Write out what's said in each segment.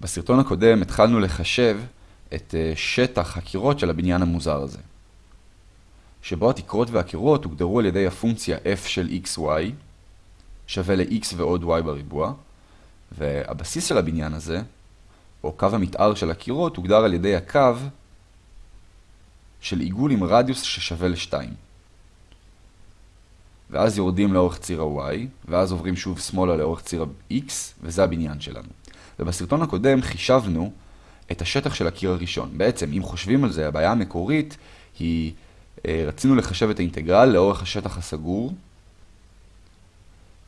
בסרטון הקודם התחלנו לחשב את אה, שטח הקירות של הבניין המוזר הזה. שבו התקרות והקירות הוגדרו על ידי הפונקציה f של xy שווה ל-x ועוד y בריבוע, והבסיס של הבניין הזה, או קו המתאר של הקירות, הוגדר על ידי הקו של עיגול עם רדיוס ששווה ל-2. ואז יורדים לאורך ציר ה-y, ואז עוברים שוב שמאלה לאורך ציר ה-x, וזה הבניין שלנו. ובסרטון הקודם חישבנו את השטח של הקיר הראשון. בעצם, אם חושבים על זה, הבעיה המקורית היא, אה, רצינו לחשב את האינטגרל לאורך השטח הסגור.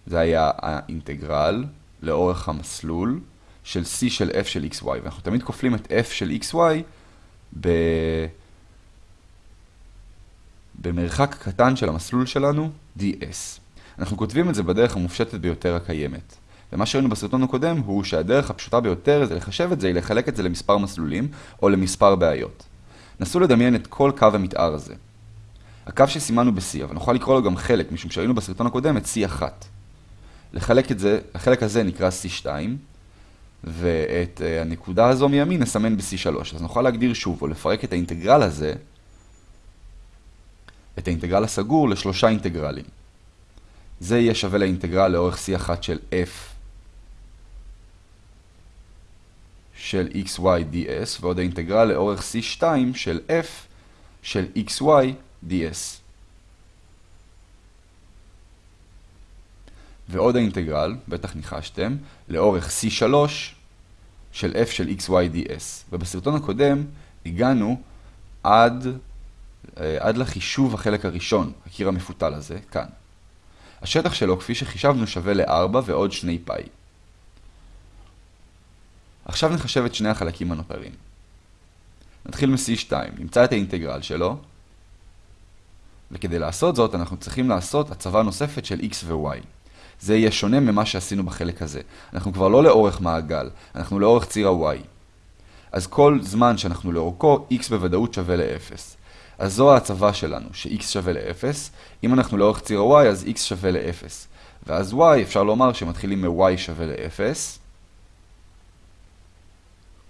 זה היה האינטגרל לאורך המסלול של c של f של xy. ואנחנו תמיד כופלים את f של xy ב... במרחק קטן של המסלול שלנו, ds. אנחנו כותבים את זה בדרך המופשטת ביותר הקיימת. ומה שראינו בסרטון הקודם הוא שהדרך הפשוטה ביותר זה לחשב את זה היא לחלק את זה למספר מסלולים או למספר בעיות. נסו לדמיין את כל קו המתאר הזה. הקו שסימנו ב-C, אבל נוכל לקרוא לו גם חלק, משום שראינו בסרטון הקודם את C1. לחלק את זה, החלק הזה נקרא C2, ואת uh, הנקודה הזו מימין נסמן ב-C3. אז נוכל להגדיר שוב, או לפרק את האינטגרל הזה, את האינטגרל הסגור לשלושה אינטגרלים. זה יהיה שווה לאינטגרל לאורך C1 של F של xy ds, ועוד האינטגרל לאורך c2 של f של xy ds. ועוד האינטגרל, בטח ניחשתם, לאורך c3 של f של xy ds. ובסרטון הקודם הגענו עד, אה, עד לחישוב החלק הראשון, הקיר המפותל הזה, כאן. השטח שלו, כפי שחישבנו, שווה ל-4 ועוד 2 פאי. עכשיו נחשב את שני החלקים הנותרים. נתחיל מ-C2, נמצא את האינטגרל שלו, וכדי לעשות זאת אנחנו צריכים לעשות הצבה נוספת של x ו-y. זה יהיה שונה ממה שעשינו בחלק הזה. אנחנו כבר לא לאורך מעגל, אנחנו לאורך ציר ה-y. אז כל זמן שאנחנו לאורכו, x בוודאות שווה ל-0. אז זו ההצבה שלנו, ש-x שווה ל-0. אם אנחנו לאורך ציר ה-y, אז x שווה ל-0. ואז y, אפשר לומר שמתחילים מ-y שווה ל-0.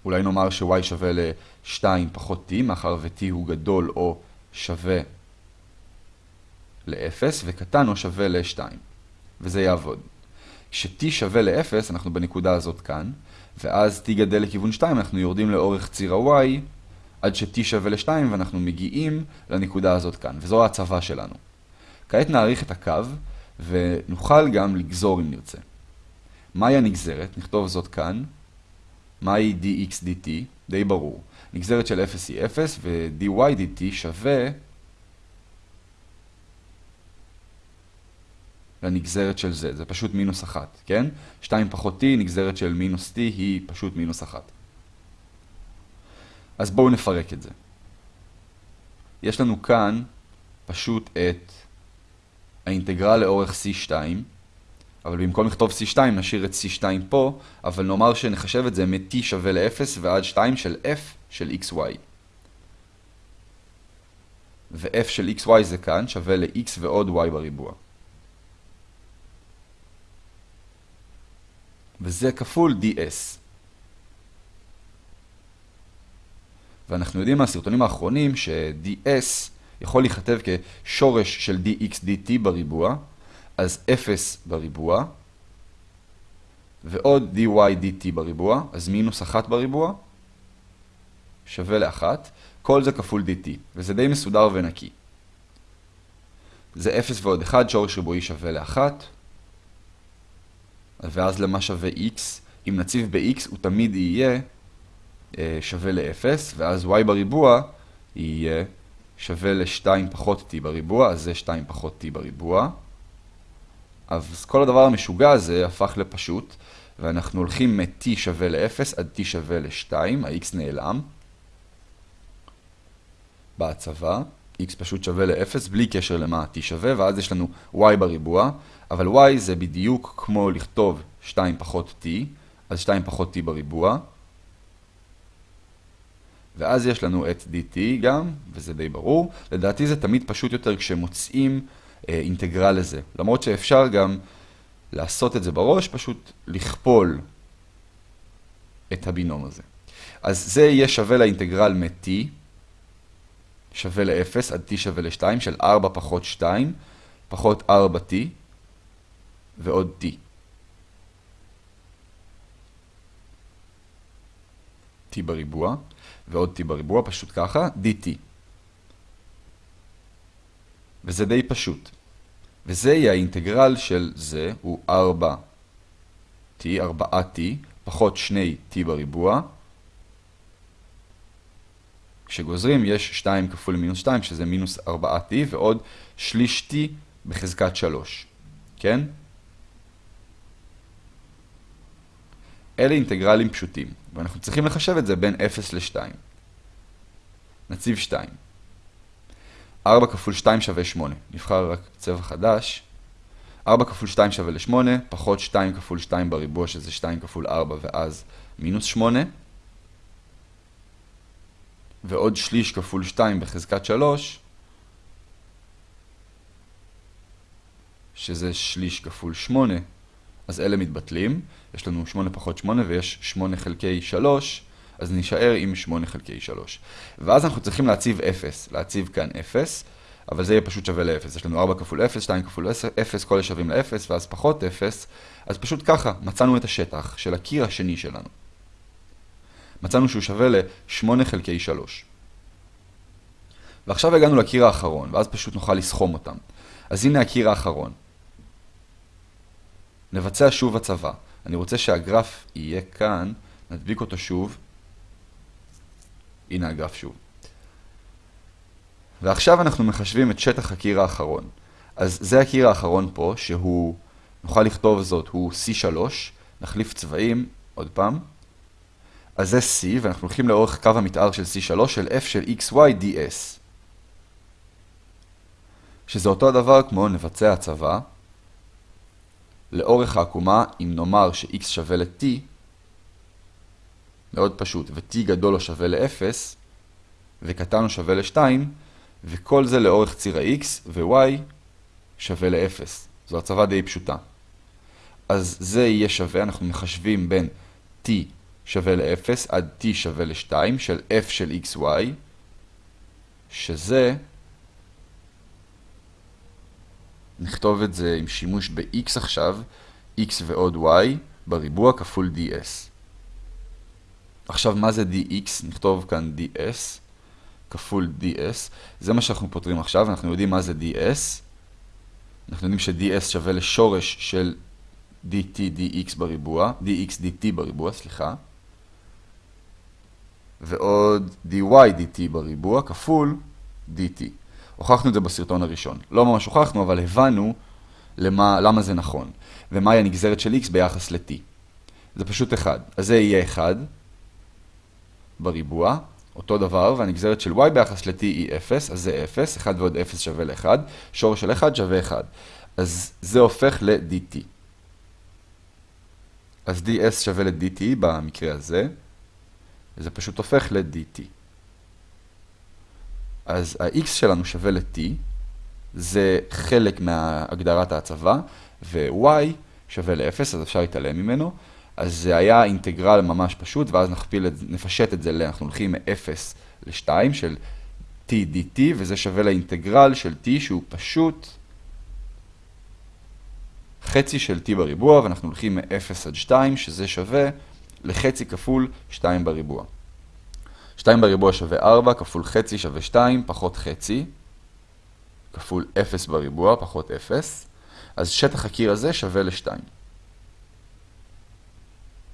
אולי נאמר ש-y שווה ל-2 פחות t, מאחר ו-t הוא גדול או שווה ל-0, וקטן או שווה ל-2. וזה יעבוד. כש-t שווה ל-0, אנחנו בנקודה הזאת כאן, ואז t גדל לכיוון 2, אנחנו יורדים לאורך ציר ה-y, עד ש-t שווה ל-2, ואנחנו מגיעים לנקודה הזאת כאן, וזו ההצבה שלנו. כעת נעריך את הקו, ונוכל גם לגזור אם נרצה. מהי הנגזרת? נכתוב זאת כאן. מהי dx dt? די ברור. נגזרת של 0 היא 0, ו-dy dt שווה לנגזרת של זה. זה פשוט מינוס 1, כן? 2 פחות t, נגזרת של מינוס t היא פשוט מינוס 1. אז בואו נפרק את זה. יש לנו כאן פשוט את האינטגרל לאורך c2, אבל במקום לכתוב C2 נשאיר את C2 פה, אבל נאמר שנחשב את זה מ-T שווה ל-0 ועד 2 של F של XY. ו-F של XY זה כאן, שווה ל-X ועוד Y בריבוע. וזה כפול DS. ואנחנו יודעים מהסרטונים האחרונים ש-DS יכול להיכתב כשורש של dx dt בריבוע, אז 0 בריבוע, ועוד dy dt בריבוע, אז מינוס 1 בריבוע, שווה ל-1, כל זה כפול dt, וזה די מסודר ונקי. זה 0 ועוד 1, שורש ריבועי שווה ל-1, ואז למה שווה x? אם נציב ב-x הוא תמיד יהיה אה, שווה ל-0, ואז y בריבוע יהיה שווה ל-2 פחות t בריבוע, אז זה 2 פחות t בריבוע. אז כל הדבר המשוגע הזה הפך לפשוט, ואנחנו הולכים מ-t שווה ל-0 עד t שווה ל-2, ה-x נעלם. בהצבה, x פשוט שווה ל-0 בלי קשר למה t שווה, ואז יש לנו y בריבוע, אבל y זה בדיוק כמו לכתוב 2 פחות t, אז 2 פחות t בריבוע. ואז יש לנו את dt גם, וזה די ברור. לדעתי זה תמיד פשוט יותר כשמוצאים אינטגרל לזה. למרות שאפשר גם לעשות את זה בראש, פשוט לכפול את הבינום הזה. אז זה יהיה שווה לאינטגרל מ-t, שווה ל-0 עד t שווה ל-2 של 4 פחות 2, פחות 4t ועוד t. t בריבוע, ועוד t בריבוע, פשוט ככה, dt. וזה די פשוט. וזה יהיה האינטגרל של זה, הוא 4t, 4t, פחות 2t בריבוע. כשגוזרים יש 2 כפול מינוס 2, שזה מינוס 4t, ועוד שליש t בחזקת 3. כן? אלה אינטגרלים פשוטים, ואנחנו צריכים לחשב את זה בין 0 ל-2. נציב 2. 4 כפול 2 שווה 8. נבחר רק צבע חדש. 4 כפול 2 שווה ל-8, פחות 2 כפול 2 בריבוע, שזה 2 כפול 4, ואז מינוס 8. ועוד שליש כפול 2 בחזקת 3, שזה שליש כפול 8, אז אלה מתבטלים. יש לנו 8 פחות 8 ויש 8 חלקי 3, אז נשאר עם 8 חלקי 3. ואז אנחנו צריכים להציב 0, להציב כאן 0, אבל זה יהיה פשוט שווה ל-0. יש לנו 4 כפול 0, 2 כפול 0, כל השווים ל-0, ואז פחות 0, אז פשוט ככה, מצאנו את השטח של הקיר השני שלנו. מצאנו שהוא שווה ל-8 חלקי 3. ועכשיו הגענו לקיר האחרון, ואז פשוט נוכל לסכום אותם. אז הנה הקיר האחרון. נבצע שוב הצבה. אני רוצה שהגרף יהיה כאן, נדביק אותו שוב. הנה הגרף שוב. ועכשיו אנחנו מחשבים את שטח הקיר האחרון. אז זה הקיר האחרון פה, שהוא, נוכל לכתוב זאת, הוא C3, נחליף צבעים, עוד פעם. אז זה C, ואנחנו הולכים לאורך קו המתאר של C3 של F של XY ds. שזה אותו הדבר כמו נבצע הצבה. לאורך העקומה, אם נאמר ש-x שווה ל-t, מאוד פשוט, ו-t גדול או שווה ל-0, וקטן או שווה ל-2, וכל זה לאורך ציר ה-x, ו-y שווה ל-0. זו הצבה די פשוטה. אז זה יהיה שווה, אנחנו מחשבים בין t שווה ל-0 עד t שווה ל-2 של f של xy, שזה, נכתוב את זה עם שימוש ב-x עכשיו, x ועוד y בריבוע כפול ds. עכשיו, מה זה dx? נכתוב כאן ds כפול ds. זה מה שאנחנו פותרים עכשיו, אנחנו יודעים מה זה ds. אנחנו יודעים ש-ds שווה לשורש של dt dx בריבוע, dx dt בריבוע, סליחה. ועוד dy dt בריבוע כפול dt. הוכחנו את זה בסרטון הראשון. לא ממש הוכחנו, אבל הבנו למה, למה זה נכון. ומהי הנגזרת של x ביחס ל-t. זה פשוט 1. אז זה יהיה 1 בריבוע, אותו דבר, והנגזרת של y ביחס ל-t היא 0, אז זה 0, 1 ועוד 0 שווה ל-1, שורש של 1 שווה 1. אז זה הופך ל-dt. אז ds שווה ל-dt במקרה הזה, וזה פשוט הופך ל-dt. אז ה-x שלנו שווה ל-t, זה חלק מהגדרת ההצבה, ו-y שווה ל-0, אז אפשר להתעלם ממנו. אז זה היה אינטגרל ממש פשוט, ואז נכפיל את, נפשט את זה, אנחנו הולכים מ-0 ל-2 של t dt, וזה שווה לאינטגרל של t שהוא פשוט חצי של t בריבוע, ואנחנו הולכים מ-0 עד 2, שזה שווה לחצי כפול 2 בריבוע. 2 בריבוע שווה 4, כפול חצי שווה 2, פחות חצי, כפול 0 בריבוע, פחות 0. אז שטח הקיר הזה שווה ל-2.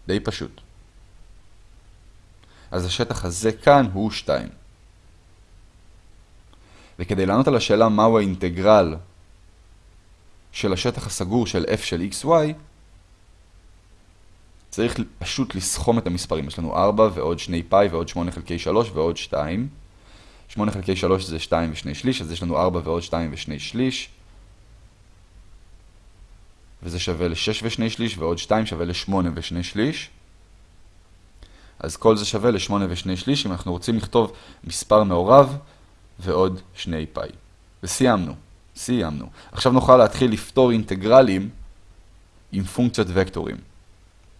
די פשוט. אז השטח הזה כאן הוא 2. וכדי לענות על השאלה מהו האינטגרל של השטח הסגור של f של xy, צריך פשוט לסכום את המספרים. יש לנו 4 ועוד 2 פאי ועוד 8 חלקי 3 ועוד 2. 8 חלקי 3 זה 2 ו2 שליש, אז יש לנו 4 ועוד 2 ו2 שליש. וזה שווה ל-6 ו2 שליש, ועוד 2 שווה ל-8 ו2 שליש. אז כל זה שווה ל-8 ו2 שליש, אם אנחנו רוצים לכתוב מספר מעורב ועוד 2 פאי. וסיימנו. סיימנו. עכשיו נוכל להתחיל לפתור אינטגרלים עם פונקציות וקטורים.